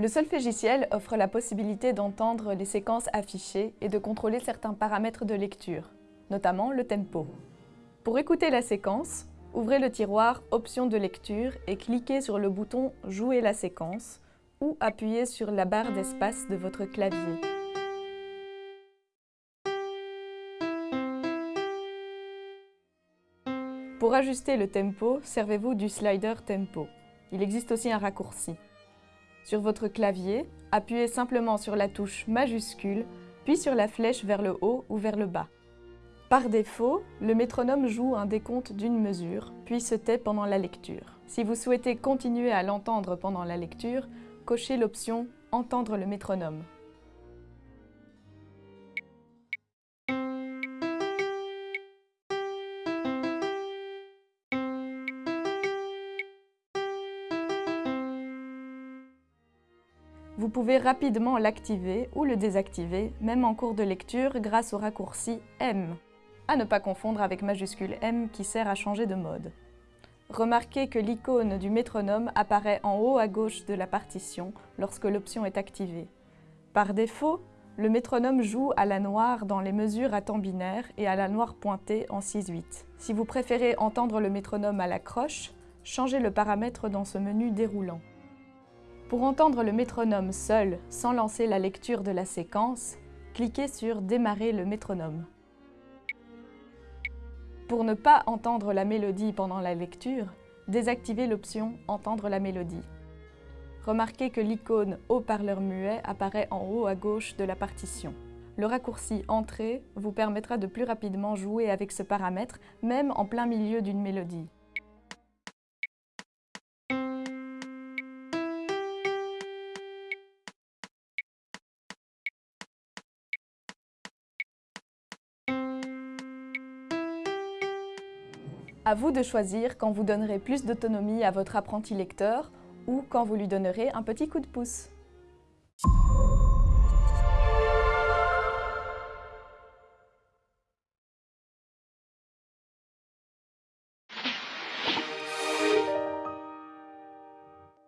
Le solfégiciel offre la possibilité d'entendre les séquences affichées et de contrôler certains paramètres de lecture, notamment le tempo. Pour écouter la séquence, ouvrez le tiroir Options de lecture et cliquez sur le bouton Jouer la séquence ou appuyez sur la barre d'espace de votre clavier. Pour ajuster le tempo, servez-vous du slider tempo. Il existe aussi un raccourci. Sur votre clavier, appuyez simplement sur la touche majuscule, puis sur la flèche vers le haut ou vers le bas. Par défaut, le métronome joue un décompte d'une mesure, puis se tait pendant la lecture. Si vous souhaitez continuer à l'entendre pendant la lecture, cochez l'option « Entendre le métronome ». Vous pouvez rapidement l'activer ou le désactiver, même en cours de lecture, grâce au raccourci M. À ne pas confondre avec majuscule M qui sert à changer de mode. Remarquez que l'icône du métronome apparaît en haut à gauche de la partition lorsque l'option est activée. Par défaut, le métronome joue à la noire dans les mesures à temps binaire et à la noire pointée en 6-8. Si vous préférez entendre le métronome à la croche, changez le paramètre dans ce menu déroulant. Pour entendre le métronome seul, sans lancer la lecture de la séquence, cliquez sur « Démarrer le métronome ». Pour ne pas entendre la mélodie pendant la lecture, désactivez l'option « Entendre la mélodie ». Remarquez que l'icône « Haut-parleur muet » apparaît en haut à gauche de la partition. Le raccourci « Entrée » vous permettra de plus rapidement jouer avec ce paramètre, même en plein milieu d'une mélodie. À vous de choisir quand vous donnerez plus d'autonomie à votre apprenti lecteur ou quand vous lui donnerez un petit coup de pouce.